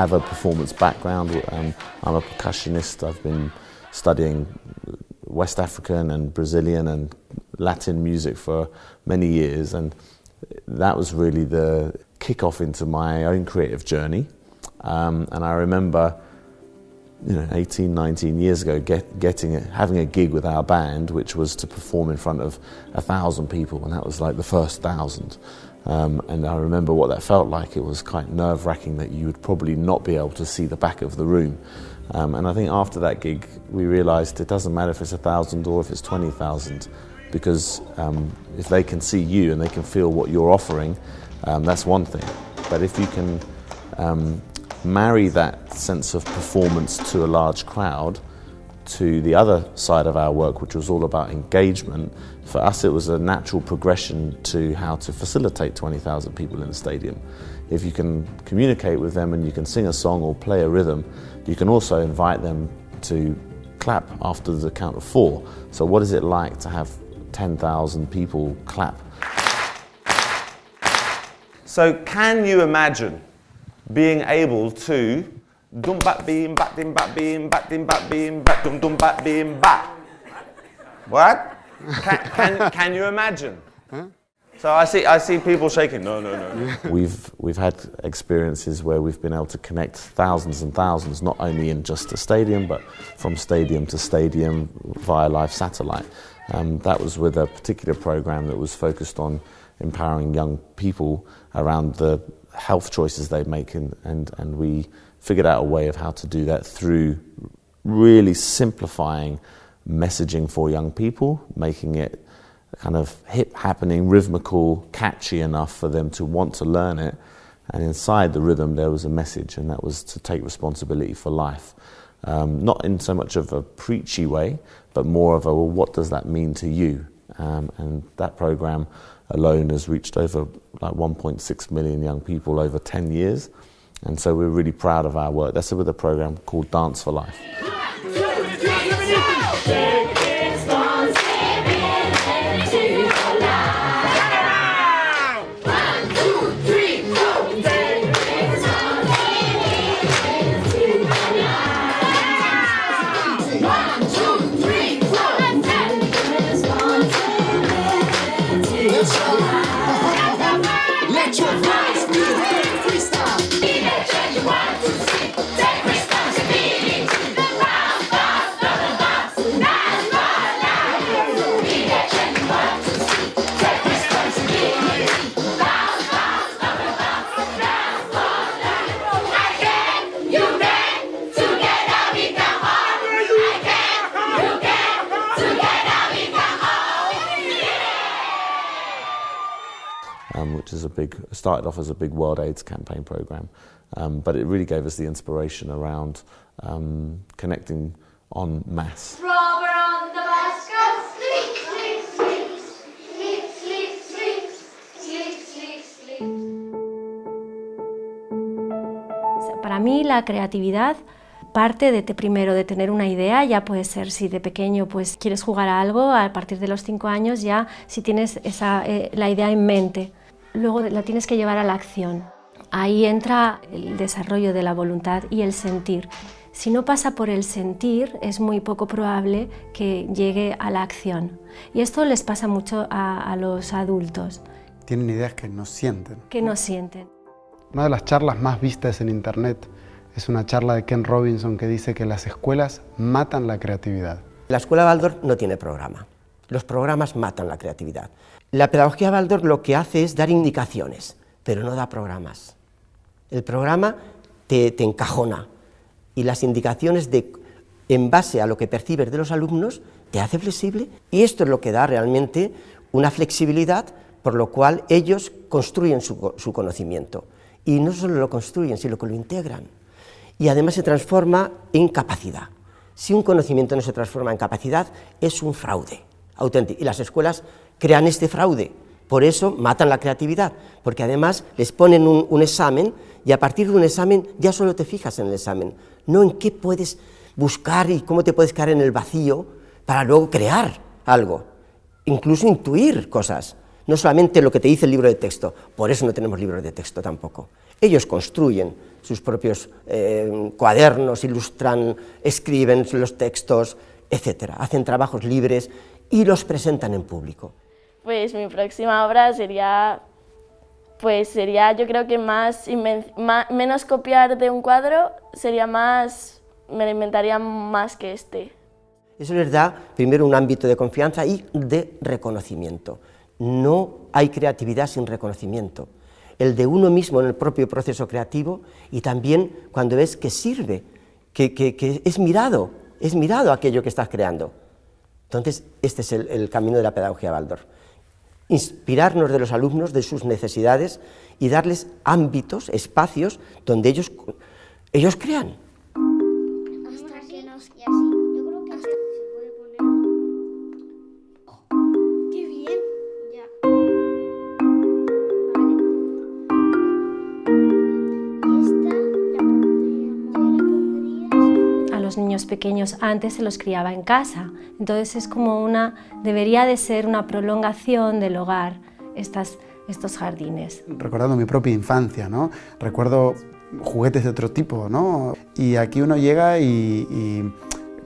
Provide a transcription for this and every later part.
have a performance background. Um, I'm a percussionist. I've been studying West African and Brazilian and Latin music for many years, and that was really the kick-off into my own creative journey. Um, and I remember, you know, 18, 19 years ago, get, getting having a gig with our band, which was to perform in front of a thousand people, and that was like the first thousand. Um, and I remember what that felt like. It was quite nerve wracking that you would probably not be able to see the back of the room. Um, and I think after that gig, we realised it doesn't matter if it's a thousand or if it's 20,000, because um, if they can see you and they can feel what you're offering, um, that's one thing. But if you can um, marry that sense of performance to a large crowd, to the other side of our work, which was all about engagement, for us it was a natural progression to how to facilitate 20,000 people in the stadium. If you can communicate with them and you can sing a song or play a rhythm, you can also invite them to clap after the count of four. So, what is it like to have 10,000 people clap? So, can you imagine being able to dum bat beam bat dim bat beam bat dim bat beam bat dum dum bat beam bat? What? Can, can, can you imagine? So I see, I see people shaking. No, no, no. We've, we've had experiences where we've been able to connect thousands and thousands, not only in just a stadium, but from stadium to stadium via live satellite. Um, that was with a particular program that was focused on empowering young people around the health choices they make, and, and, and we figured out a way of how to do that through really simplifying messaging for young people, making it kind of hip happening, rhythmical, catchy enough for them to want to learn it. And inside the rhythm, there was a message, and that was to take responsibility for life. Um, not in so much of a preachy way, but more of a, well, what does that mean to you? Um, and that program alone has reached over like 1.6 million young people over 10 years. And so we're really proud of our work. That's with a program called Dance for Life. Started off as a big World AIDS campaign program, um, but it really gave us the inspiration around um, connecting en masse. Robber on the goes sleep, sleep, sleep, sleep, sleep, sleep, sleep, sleep, sleep. Para mí la creatividad parte de te primero de tener una idea, ya puede ser si de pequeño pues quieres jugar a algo, a partir de los cinco años ya si tienes esa, eh, la idea en mente, luego la tienes que llevar a la acción. Ahí entra el desarrollo de la voluntad y el sentir. Si no pasa por el sentir, es muy poco probable que llegue a la acción. Y esto les pasa mucho a, a los adultos, Tienen ideas que no sienten. que no sienten. Una de las charlas más vistas en Internet es una charla de Ken Robinson que dice que las escuelas matan la creatividad. La escuela Waldorf no tiene programa. Los programas matan la creatividad. La pedagogía Waldorf lo que hace es dar indicaciones, pero no da programas. El programa te, te encajona y las indicaciones de, en base a lo que percibes de los alumnos te hace flexible y esto es lo que da realmente una flexibilidad por lo cual ellos construyen su, su conocimiento y no solo lo construyen, sino que lo integran y además se transforma en capacidad. Si un conocimiento no se transforma en capacidad, es un fraude auténtico. Y las escuelas crean este fraude. Por eso matan la creatividad, porque además les ponen un, examen y a partir de un examen ya solo te fijas en el examen, no en qué puedes buscar y cómo te puedes caer en el vacío para luego crear algo, incluso intuir cosas, no solamente lo que te dice el libro de texto. Por eso no tenemos libros de texto tampoco. Ellos construyen sus propios eh, cuadernos, ilustran, escriben los textos, etc. Hacen trabajos libres y los presentan en público. Pues mi próxima obra sería, pues sería yo creo que más, ma- menos copiar de un cuadro, sería más, me lo inventaría más que este. Eso les da primero un ámbito de confianza y de reconocimiento. No hay creatividad sin reconocimiento. El de uno mismo en el propio proceso creativo y también cuando ves que sirve, que, que- que es mirado, es mirado aquello que estás creando. Entonces, este es el, el camino de la pedagogía Waldorf. Inspirarnos de los alumnos, de sus necesidades y darles ámbitos, espacios donde ellos, ellos crean. Niños pequeños antes se los criaba en casa, entonces es como una, debería de ser una prolongación del hogar, estas, estos jardines. recordando mi propia infancia, ¿no? Recuerdo juguetes de otro tipo, ¿no? Y aquí uno llega y, y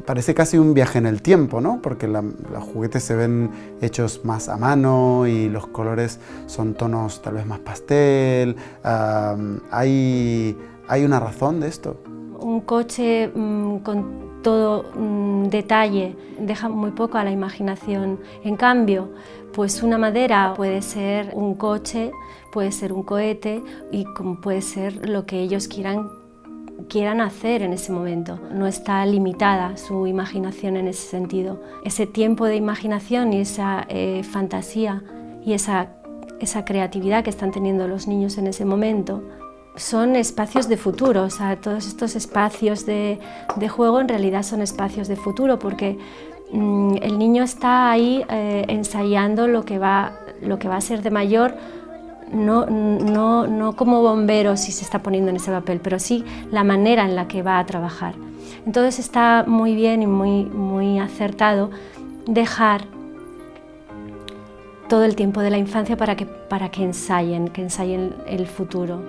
parece casi un viaje en el tiempo, ¿no? Porque la- los juguetes se ven hechos más a mano y los colores son tonos tal vez más pastel. ah, hay, hay una razón de esto. Un coche mm, con todo mm, detalle deja muy poco a la imaginación. En cambio, pues una madera puede ser un coche, puede ser un cohete y puede ser lo que ellos quieran quieran hacer en ese momento. No está limitada su imaginación en ese sentido. Ese tiempo de imaginación y esa eh, fantasía y esa, esa creatividad que están teniendo los niños en ese momento son espacios de futuro. O sea, todos estos espacios de, de juego en realidad son espacios de futuro porque mm, el niño está ahí eh, ensayando lo que, va, lo que va a ser de mayor no, no, no como bombero si se está poniendo en ese papel, pero sí la manera en la que va a trabajar. Entonces está muy bien y muy, muy acertado dejar todo el tiempo de la infancia para que, para que ensayen, que ensayen el futuro.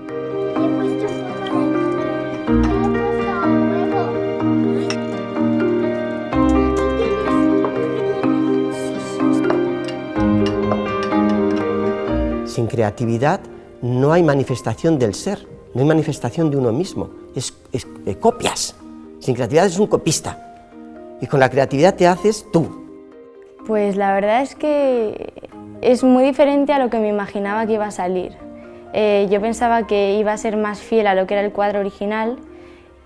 Sin creatividad no hay manifestación del ser, no hay manifestación de uno mismo, es, es- eh, copias. Sin creatividad es un copista. Y con la creatividad te haces tú. Pues la verdad es que es muy diferente a lo que me imaginaba que iba a salir. Eh, yo pensaba que iba a ser más fiel a lo que era el cuadro original,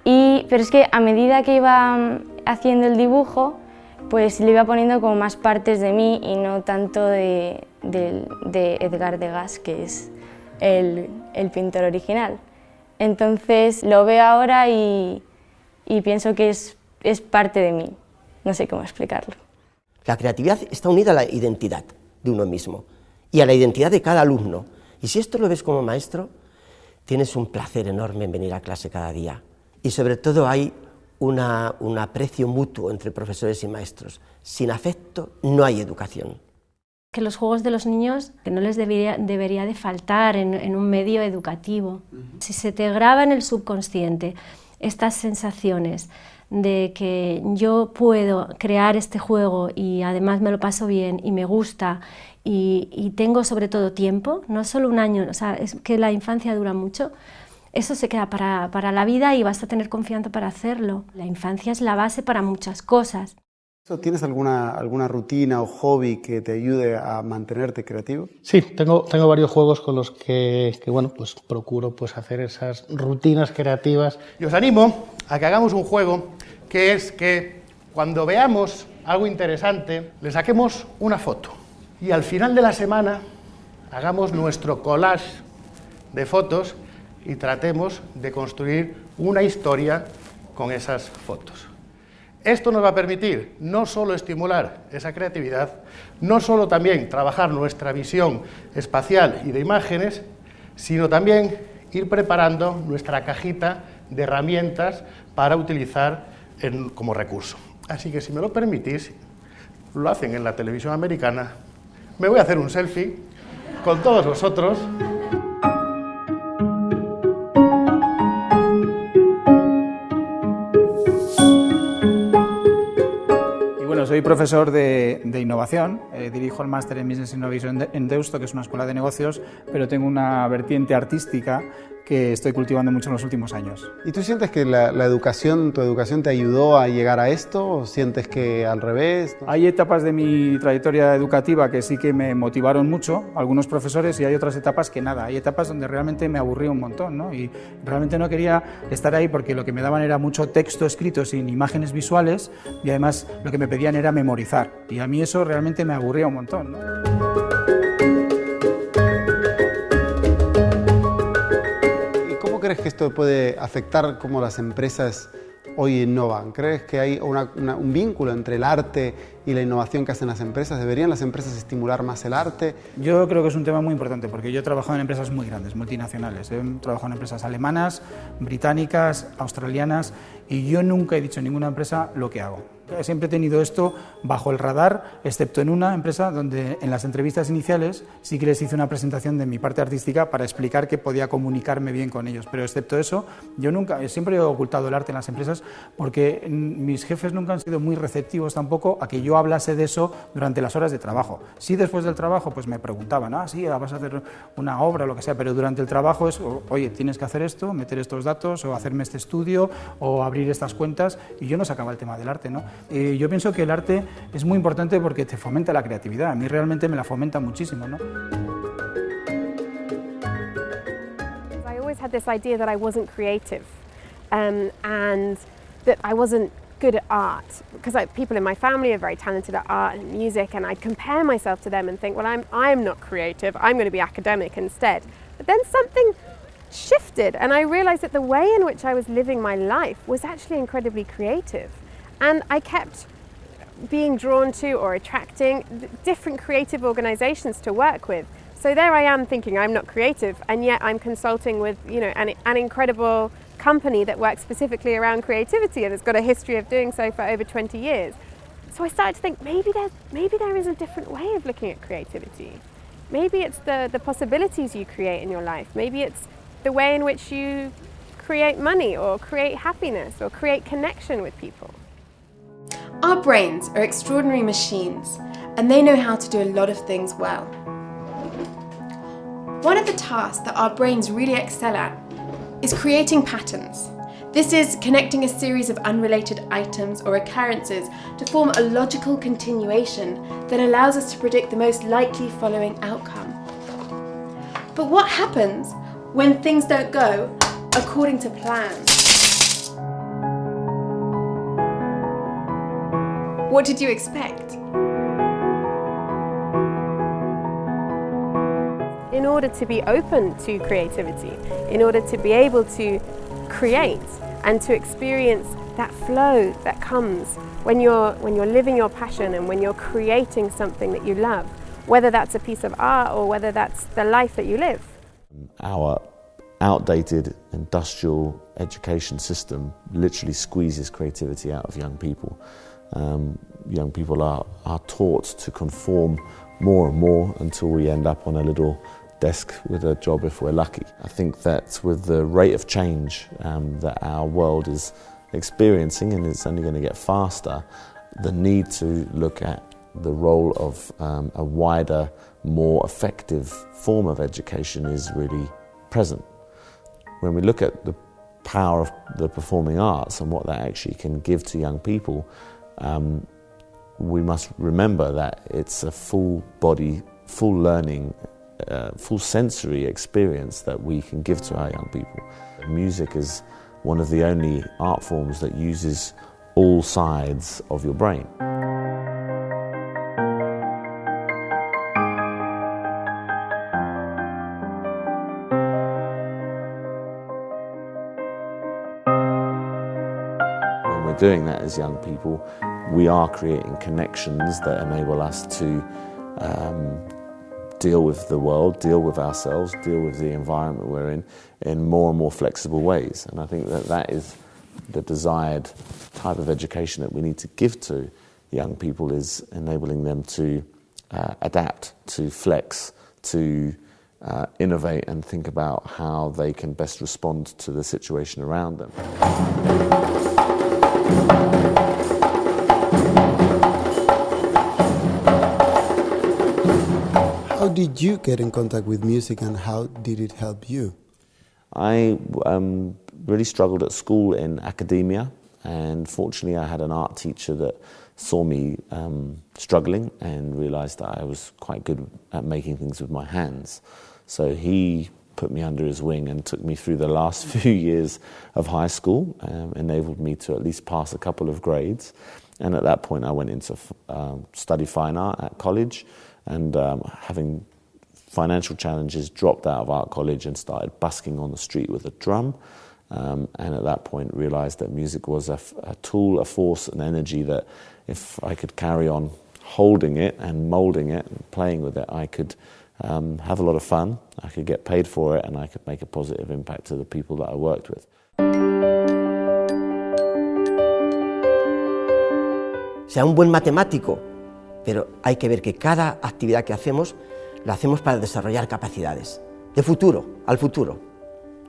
y, pero es que a medida que iba mm, haciendo el dibujo, pues le iba poniendo como más partes de mí y no tanto de, del- de Edgar Degas, que es el, pintor original. Entonces lo veo ahora y, pienso que es parte de mí. No sé cómo explicarlo. La creatividad está unida a la identidad de uno mismo y a la identidad de cada alumno. Y si esto lo ves como maestro, tienes un placer enorme en venir a clase cada día. Y sobre todo hay una- un aprecio mutuo entre profesores y maestros. Sin afecto no hay educación. Que los juegos de los niños que no les debería, debería de faltar en, en un medio educativo. Si se te graba en el subconsciente estas sensaciones de que yo puedo crear este juego y además me lo paso bien y me gusta y, y tengo sobre todo tiempo, no solo un año, o sea, es que la infancia dura mucho, eso se queda para, para la vida y vas a tener confianza para hacerlo. La infancia es la base para muchas cosas. ¿Tienes alguna, alguna rutina o hobby que te ayude a mantenerte creativo? Sí, tengo, tengo varios juegos con los que, que, bueno, pues procuro pues hacer esas rutinas creativas. Y os animo a que hagamos un juego que es que cuando veamos algo interesante, le saquemos una foto y al final de la semana hagamos nuestro collage de fotos y tratemos de construir una historia con esas fotos. Esto nos va a permitir no solo estimular esa creatividad, no solo también trabajar nuestra visión espacial y de imágenes, sino también ir preparando nuestra cajita de herramientas para utilizar como recurso. Así que si me lo permitís, lo hacen en la televisión americana, me voy a hacer un selfie con todos vosotros. Soy profesor de, de innovación, eh, dirijo el máster en Business Innovation en Deusto, que es una escuela de negocios, pero tengo una vertiente artística que estoy cultivando mucho en los últimos años. ¿Y tú sientes que la, la educación, tu educación te ayudó a llegar a esto o sientes que al revés? Hay etapas de mi trayectoria educativa que sí que me motivaron mucho, algunos profesores, y hay otras etapas que nada. Hay etapas donde realmente me aburrí un montón, ¿no? Y realmente no quería estar ahí porque lo que me daban era mucho texto escrito sin imágenes visuales y además lo que me pedían era memorizar. Y a mí eso realmente me aburría un montón, ¿no? Crees que esto puede afectar cómo las empresas hoy innovan? ¿Crees que hay un vínculo entre el arte y la innovación que hacen las empresas? ¿Deberían las empresas estimular más el arte? Yo creo que es un tema muy importante porque yo he trabajado en empresas muy grandes, multinacionales. He trabajado en empresas alemanas, británicas, australianas y yo nunca he dicho en ninguna empresa lo que hago. Siempre he tenido esto bajo el radar, excepto en una empresa donde en las entrevistas iniciales sí que les hice una presentación de mi parte artística para explicar que podía comunicarme bien con ellos. Pero excepto eso, yo nunca, siempre he ocultado el arte en las empresas porque mis jefes nunca han sido muy receptivos tampoco a que yo hablase de eso durante las horas de trabajo. Sí, después del trabajo, pues me preguntaban, ah, sí, vas a hacer una obra o lo que sea, pero durante el trabajo es, oye, tienes que hacer esto, meter estos datos, o hacerme este estudio, o abrir estas cuentas, y yo no sacaba el tema del arte, ¿no? Eh, yo pienso que el arte es muy importante porque te fomenta la creatividad, a mí realmente me la fomenta muchísimo, ¿no? I always had this idea that I wasn't creative um, and that I wasn't good at art because like, people in my family are very talented at art and music and I'd compare myself to them and think well I'm, I'm not creative. I'm going to be academic instead. But then something shifted and I realized that the way in which I was living my life was actually incredibly creative and I kept being drawn to or attracting different creative organizations to work with. So there I am thinking I'm not creative, and yet I'm consulting with you know an, an incredible company that works specifically around creativity and has got a history of doing so for over 20 years. So I started to think maybe there maybe there is a different way of looking at creativity. Maybe it's the, the possibilities you create in your life. Maybe it's the way in which you create money or create happiness or create connection with people. Our brains are extraordinary machines, and they know how to do a lot of things well. One of the tasks that our brains really excel at is creating patterns. This is connecting a series of unrelated items or occurrences to form a logical continuation that allows us to predict the most likely following outcome. But what happens when things don't go according to plan? What did you expect? in order to be open to creativity, in order to be able to create and to experience that flow that comes when you're when you're living your passion and when you're creating something that you love, whether that's a piece of art or whether that's the life that you live. Our outdated industrial education system literally squeezes creativity out of young people. Um, young people are, are taught to conform more and more until we end up on a little desk with a job if we're lucky. I think that with the rate of change um, that our world is experiencing, and it's only going to get faster, the need to look at the role of um, a wider, more effective form of education is really present. When we look at the power of the performing arts and what that actually can give to young people, um, we must remember that it's a full body, full learning, uh, full sensory experience that we can give to our young people. Music is one of the only art forms that uses all sides of your brain. When we're doing that as young people, we are creating connections that enable us to um, deal with the world, deal with ourselves, deal with the environment we're in, in more and more flexible ways. And I think that that is the desired type of education that we need to give to young people is enabling them to uh, adapt, to flex, to uh, innovate and think about how they can best respond to the situation around them. Did you get in contact with music and how did it help you? I um, really struggled at school in academia, and fortunately, I had an art teacher that saw me um, struggling and realized that I was quite good at making things with my hands. So he put me under his wing and took me through the last few years of high school, um, enabled me to at least pass a couple of grades. And at that point, I went into um, study fine art at college, and um, having financial challenges, dropped out of art college and started busking on the street with a drum. Um, and at that point, realized that music was a, tool, a force, an energy that if I could carry on holding it and molding it and playing with it, I could um, have a lot of fun, I could get paid for it, and I could make a positive impact to the people that I worked with. sea un buen matemático, pero hay que ver que cada actividad que hacemos la hacemos para desarrollar capacidades de futuro, al futuro.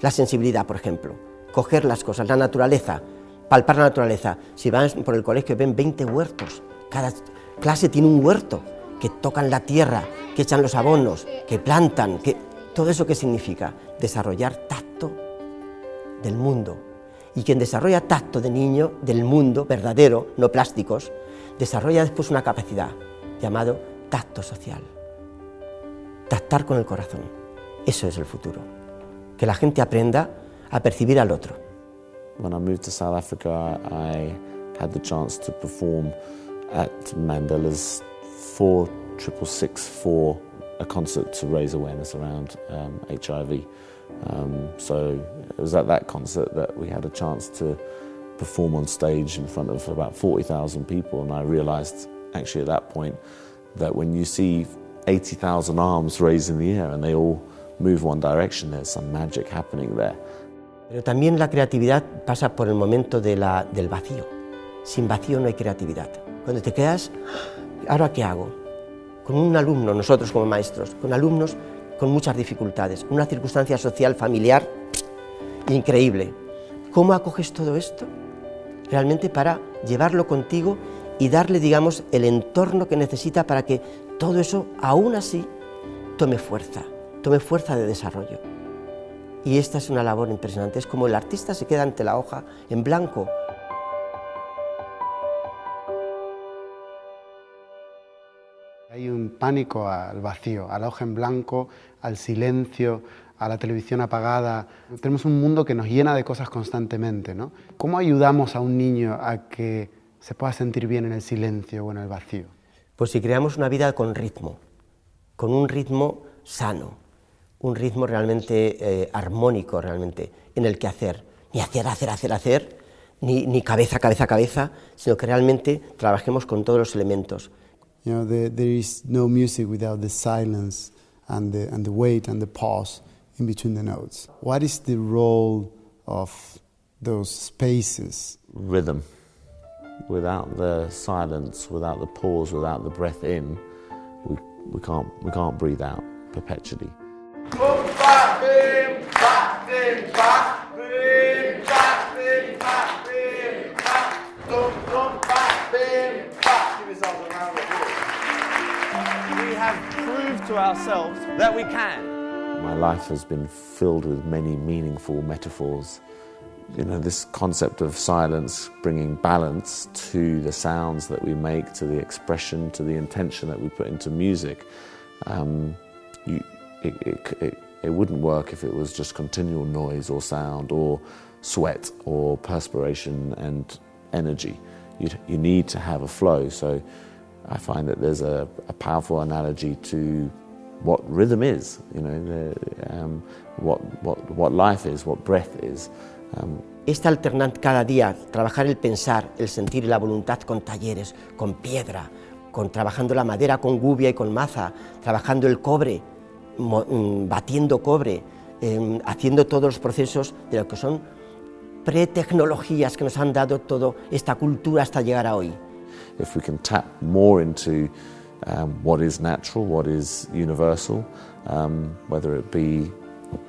La sensibilidad, por ejemplo, coger las cosas, la naturaleza, palpar la naturaleza. Si van por el colegio ven 20 huertos, cada clase tiene un huerto, que tocan la tierra, que echan los abonos, que plantan, que todo eso que significa desarrollar tacto del mundo. Y quien desarrolla tacto de niño del mundo verdadero, no plásticos, desarrolla después una capacidad llamado tacto social. Tactar con el corazón. Eso es el futuro. Que la gente aprenda a percibir al otro. When I moved to South Africa, I had the chance to perform at Mandela's 4664 for a concert to raise awareness around um, HIV. Um, so it was at that concert that we had a chance to perform on stage in front of about 40,000 people, and I realized actually at that point that when you see 80,000 arms raised in the air and they all move one direction, there's some magic happening there. Pero también la creatividad pasa por el momento de la- del vacío. Sin vacío no hay creatividad. Cuando te quedas, ¿ahora qué hago? Con un alumno, nosotros como maestros, con alumnos con muchas dificultades, una circunstancia social, familiar increíble. ¿Cómo acoges todo esto? Realmente para llevarlo contigo y darle, digamos, el entorno que necesita para que todo eso, aún así, tome fuerza, tome fuerza de desarrollo. Y esta es una labor impresionante. Es como el artista se queda ante la hoja en blanco. Hay un pánico al vacío, a la hoja en blanco, al silencio, a la televisión apagada. Tenemos un mundo que nos llena de cosas constantemente. ¿no? ¿Cómo ayudamos a un niño a que se pueda sentir bien en el silencio o en el vacío? Pues si creamos una vida con ritmo, con un ritmo sano, un ritmo realmente eh, armónico, realmente, en el que hacer, ni hacer, hacer, hacer, hacer, ni, ni cabeza, cabeza, cabeza, sino que realmente trabajemos con todos los elementos. You know, there, there is no music without the silence and the, and the wait and the pause in between the notes. What is the role of those spaces? Rhythm. Without the silence, without the pause, without the breath in, we, we, can't, we can't breathe out perpetually. We have proved to ourselves that we can. My life has been filled with many meaningful metaphors. You know, this concept of silence bringing balance to the sounds that we make, to the expression, to the intention that we put into music. Um, you, it, it, it, it wouldn't work if it was just continual noise or sound or sweat or perspiration and energy. You'd, you need to have a flow. So I find that there's a, a powerful analogy to what rhythm is, you know, the, um, what, what, what life is, what breath is. Esta alternante cada día, trabajar el pensar, el sentir y la voluntad con talleres, con piedra, con trabajando la madera con gubia y con maza, trabajando el cobre, mm, batiendo cobre, em, haciendo todos los procesos de lo que son pretecnologías que nos han dado toda esta cultura hasta llegar a hoy. if we can tap more into um, what is natural, what is universal, um, whether it be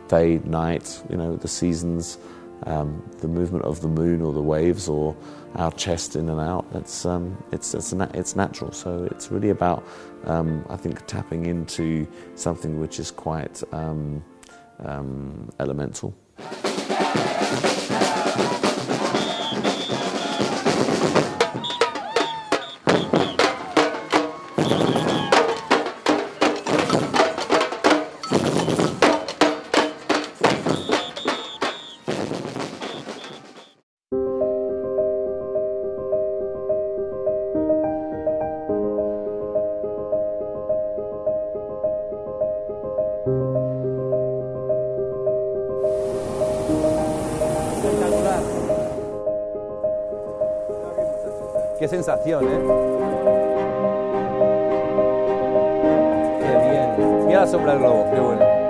day, night, you know, the seasons, um, the movement of the moon or the waves or our chest in and out. It's um, it's it's, it's natural. So it's really about um, I think tapping into something which is quite um, um, elemental. Sensación, ¿eh? Qué bien. Mira la sombra del globo, qué bueno.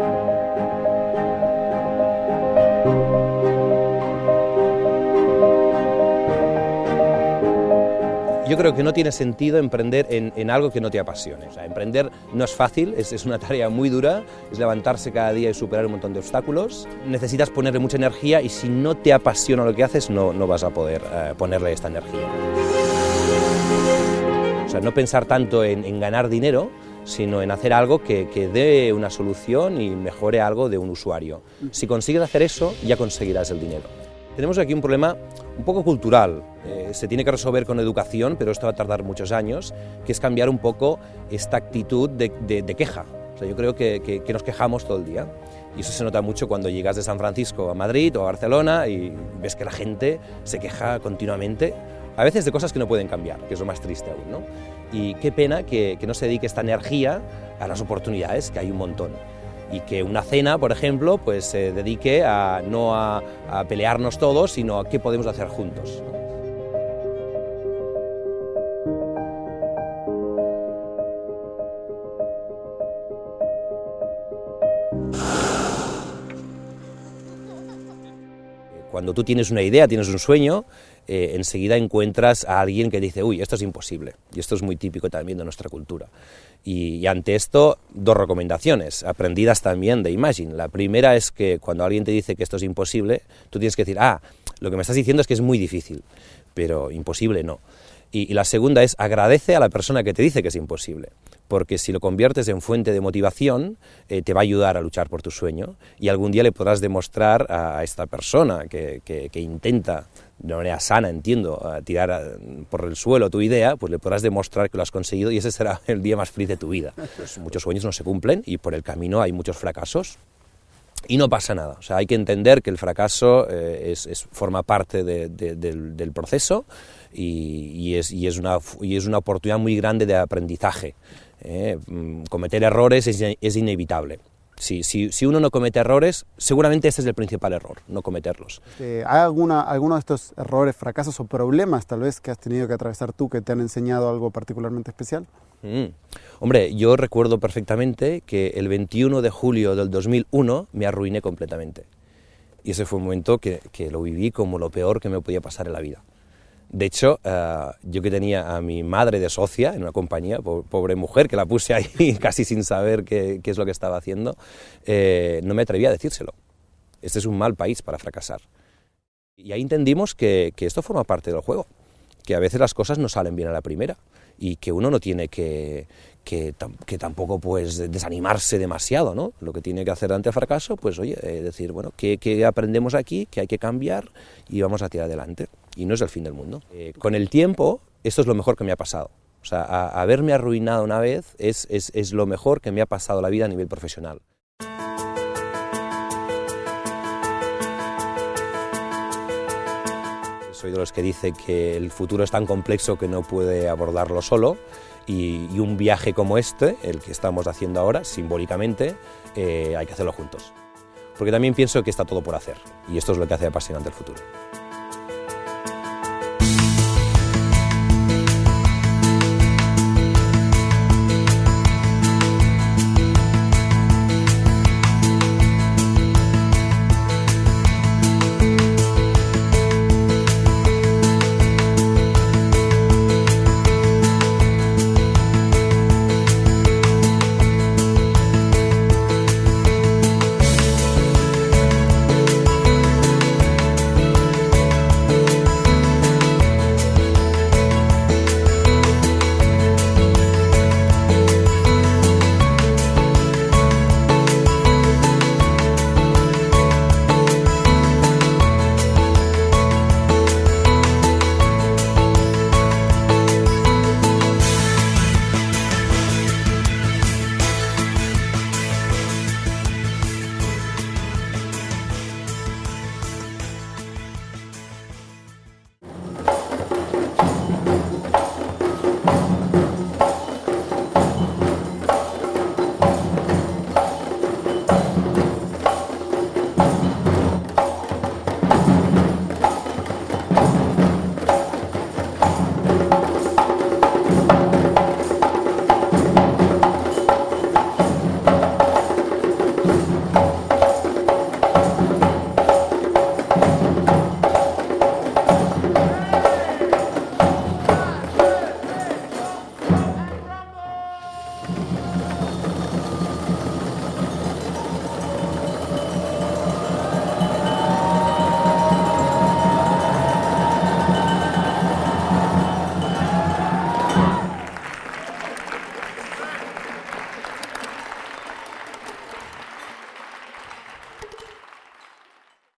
Yo creo que no tiene sentido emprender en, algo que no te apasione. Emprender no es fácil, es, una tarea muy dura, es levantarse cada día y superar un montón de obstáculos. Necesitas ponerle mucha energía y si no te apasiona lo que haces, no, no vas a poder eh, ponerle esta energía. O sea, no pensar tanto en, en ganar dinero, sino en hacer algo que, que, dé una solución y mejore algo de un usuario. Si consigues hacer eso, ya conseguirás el dinero. Tenemos aquí un problema un poco cultural, eh, se tiene que resolver con educación, pero esto va a tardar muchos años, que es cambiar un poco esta actitud de, de, de queja. O sea, yo creo que, que, que nos quejamos todo el día. Y eso se nota mucho cuando llegas de San Francisco a Madrid o a Barcelona y ves que la gente se queja continuamente a veces de cosas que no pueden cambiar, que es lo más triste aún. ¿no? Y qué pena que, no se dedique esta energía a las oportunidades, que hay un montón. Y que una cena, por ejemplo, pues se dedique a, no a pelearnos todos, sino a qué podemos hacer juntos. Cuando tú tienes una idea, tienes un sueño, eh, enseguida encuentras a alguien que dice, uy, esto es imposible. Y esto es muy típico también de nuestra cultura. Y, y, ante esto, dos recomendaciones, aprendidas también de Imagine. La primera es que cuando alguien te dice que esto es imposible, tú tienes que decir, ah, lo que me estás diciendo es que es muy difícil, pero imposible no. Y, y la segunda es agradece a la persona que te dice que es imposible porque si lo conviertes en fuente de motivación, eh, te va a ayudar a luchar por tu sueño y algún día le podrás demostrar a, esta persona que, que, que, intenta, de manera sana, entiendo, tirar a, por el suelo tu idea, pues le podrás demostrar que lo has conseguido y ese será el día más feliz de tu vida. Pues muchos sueños no se cumplen y por el camino hay muchos fracasos, y no pasa nada. O sea, hay que entender que el fracaso eh, es, es, forma parte de, de, del, proceso y, es, y, es una, y, es, una, oportunidad muy grande de aprendizaje. Eh, cometer errores es, es inevitable. Si, si, si, uno no comete errores, seguramente este es el principal error, no cometerlos. Eh, ¿Hay alguna, alguno de estos errores, fracasos o problemas tal vez que has tenido que atravesar tú que te han enseñado algo particularmente especial? Mm. Hombre, yo recuerdo perfectamente que el 21 de julio del 2001 me arruiné completamente. Y ese fue un momento que, que lo viví como lo peor que me podía pasar en la vida. De hecho, uh, yo que tenía a mi madre de socia en una compañía, pobre mujer, que la puse ahí casi sin saber qué, es lo que estaba haciendo, eh, no me atrevía a decírselo. Este es un mal país para fracasar. Y ahí entendimos que esto forma parte del juego, que a veces las cosas no salen bien a la primera y que uno no tiene que, que, tampoco pues desanimarse demasiado, ¿no? Lo que tiene que hacer ante el fracaso, pues oye, eh, decir, bueno, ¿qué, ¿qué, aprendemos aquí? ¿Qué hay que cambiar? Y vamos a tirar adelante. Y no es el fin del mundo. Eh, con el tiempo, esto es lo mejor que me ha pasado. O sea, haberme arruinado una vez es, es, es lo mejor que me ha pasado la vida a nivel profesional. Soy de los que dice que el futuro es tan complejo que no puede abordarlo solo y, un viaje como este, el que estamos haciendo ahora, simbólicamente, eh, hay que hacerlo juntos. Porque también pienso que está todo por hacer y esto es lo que hace apasionante el futuro.